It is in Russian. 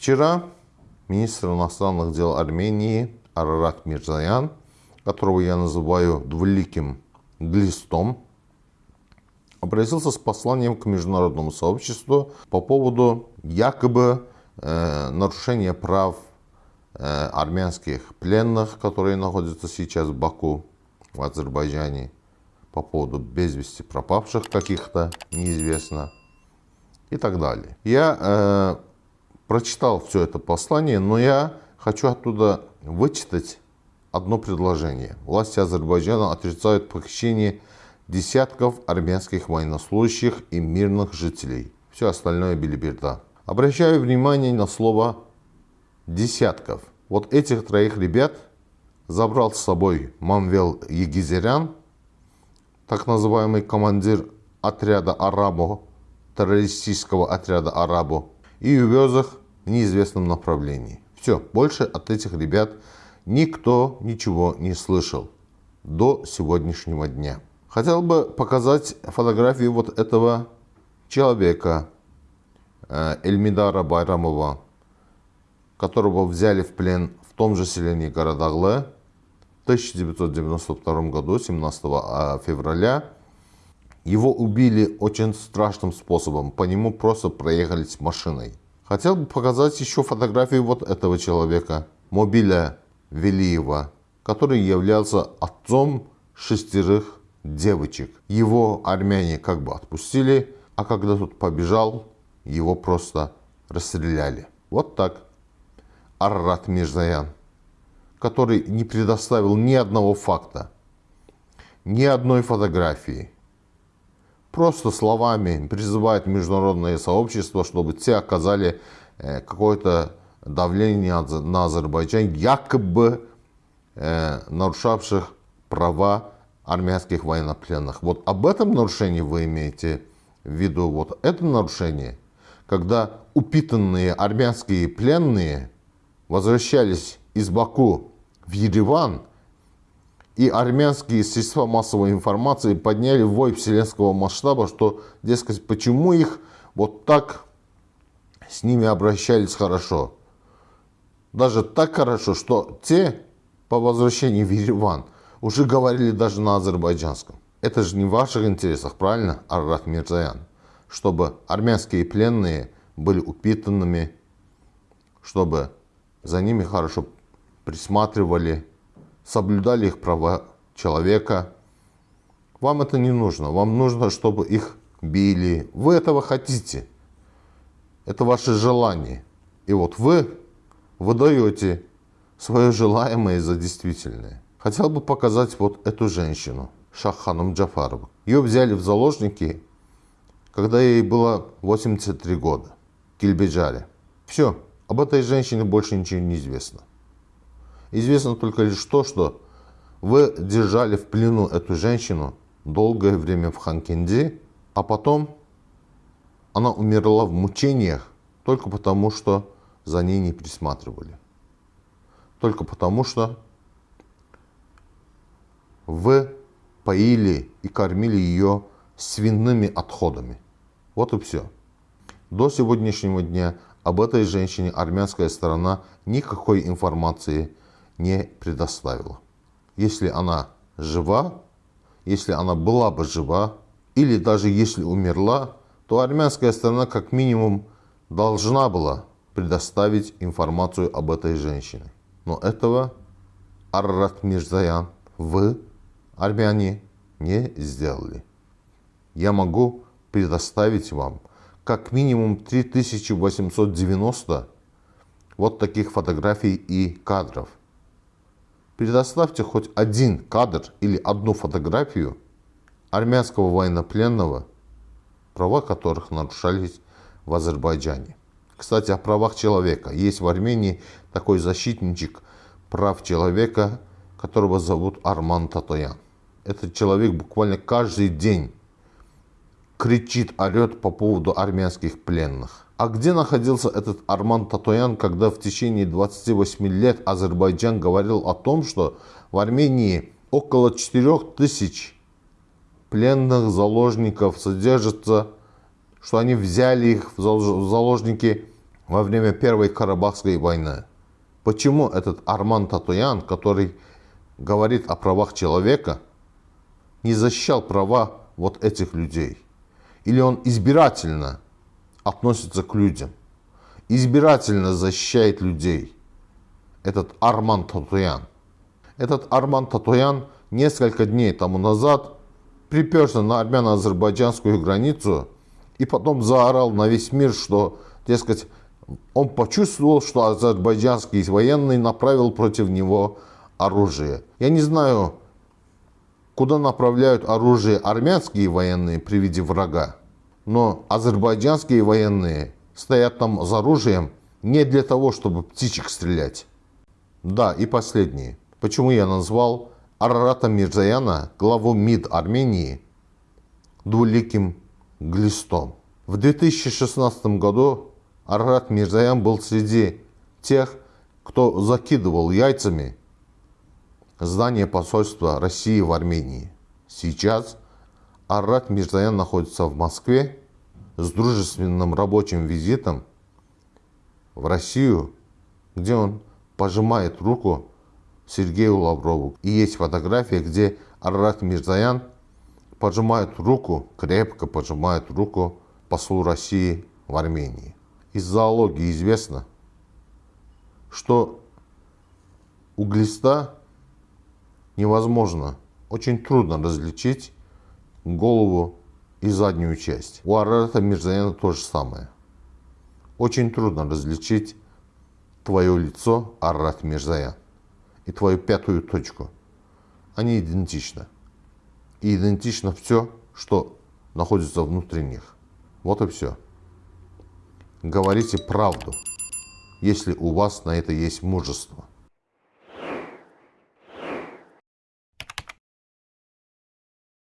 Вчера министр иностранных дел Армении Арарат Мирзаян, которого я называю двуликим глистом, обратился с посланием к международному сообществу по поводу якобы э, нарушения прав э, армянских пленных, которые находятся сейчас в Баку, в Азербайджане, по поводу без вести пропавших каких-то, неизвестно, и так далее. Я э, прочитал все это послание, но я хочу оттуда вычитать одно предложение. Власти Азербайджана отрицают похищение десятков армянских военнослужащих и мирных жителей. Все остальное билиберда. Обращаю внимание на слово «десятков». Вот этих троих ребят забрал с собой Мамвел Егизерян, так называемый командир отряда «Арабо», террористического отряда «Арабо», и увез их неизвестном направлении. Все, больше от этих ребят никто ничего не слышал до сегодняшнего дня. Хотел бы показать фотографию вот этого человека, э, Эльмидара Байрамова, которого взяли в плен в том же селении Городогле в 1992 году, 17 а, февраля. Его убили очень страшным способом, по нему просто проехались машиной. Хотел бы показать еще фотографию вот этого человека, Мобиля Велиева, который являлся отцом шестерых девочек. Его армяне как бы отпустили, а когда тут побежал, его просто расстреляли. Вот так. Аррат Мирзаян, который не предоставил ни одного факта, ни одной фотографии. Просто словами призывает международное сообщество, чтобы те оказали э, какое-то давление на Азербайджан, якобы э, нарушавших права армянских военнопленных. Вот об этом нарушении вы имеете в виду, вот это нарушение, когда упитанные армянские пленные возвращались из Баку в Ереван, и армянские средства массовой информации подняли вой вселенского масштаба, что, дескать, почему их вот так с ними обращались хорошо. Даже так хорошо, что те по возвращении в Ереван – уже говорили даже на азербайджанском. Это же не в ваших интересах, правильно, Аррат Мирзаян? Чтобы армянские пленные были упитанными, чтобы за ними хорошо присматривали, соблюдали их права человека. Вам это не нужно. Вам нужно, чтобы их били. Вы этого хотите. Это ваше желание. И вот вы выдаете свое желаемое за действительное. Хотел бы показать вот эту женщину, Шахханом Джафарову. Ее взяли в заложники, когда ей было 83 года, в Кильбеджаре. Все, об этой женщине больше ничего не известно. Известно только лишь то, что вы держали в плену эту женщину долгое время в Ханкенде, а потом она умерла в мучениях только потому, что за ней не присматривали. Только потому, что вы поили и кормили ее свиными отходами. Вот и все. До сегодняшнего дня об этой женщине армянская сторона никакой информации не предоставила. Если она жива, если она была бы жива, или даже если умерла, то армянская сторона как минимум должна была предоставить информацию об этой женщине. Но этого Аррат Мирзаян, вы армяне не сделали. Я могу предоставить вам как минимум 3890 вот таких фотографий и кадров. Предоставьте хоть один кадр или одну фотографию армянского военнопленного, права которых нарушались в Азербайджане. Кстати, о правах человека. Есть в Армении такой защитничек прав человека, которого зовут Арман Татоян этот человек буквально каждый день кричит, орет по поводу армянских пленных. А где находился этот Арман Татоян, когда в течение 28 лет Азербайджан говорил о том, что в Армении около 4000 пленных заложников содержатся, что они взяли их в заложники во время Первой Карабахской войны. Почему этот Арман Татуян, который говорит о правах человека, не защищал права вот этих людей? Или он избирательно относится к людям? Избирательно защищает людей? Этот Арман Татуян. Этот Арман Татуян несколько дней тому назад приперся на армяно-азербайджанскую границу и потом заорал на весь мир, что, дескать, он почувствовал, что азербайджанский военный направил против него оружие. Я не знаю, куда направляют оружие армянские военные при виде врага, но азербайджанские военные стоят там с оружием не для того, чтобы птичек стрелять. Да, и последнее. Почему я назвал Арарата Мирзаяна, главу МИД Армении, двуликим глистом? В 2016 году Арарат Мирзаян был среди тех, кто закидывал яйцами здание посольства России в Армении. Сейчас Арарат Мирзаян находится в Москве с дружественным рабочим визитом в Россию, где он пожимает руку Сергею Лаврову. И есть фотография, где Арарат Мирзаян пожимает руку, крепко пожимает руку послу России в Армении из зоологии известно, что у глиста невозможно, очень трудно различить голову и заднюю часть. У Арарата Мирзаяна то же самое. Очень трудно различить твое лицо, Арарат Мирзаян, и твою пятую точку. Они идентичны. И идентично все, что находится внутри них. Вот и все. Говорите правду, если у вас на это есть мужество.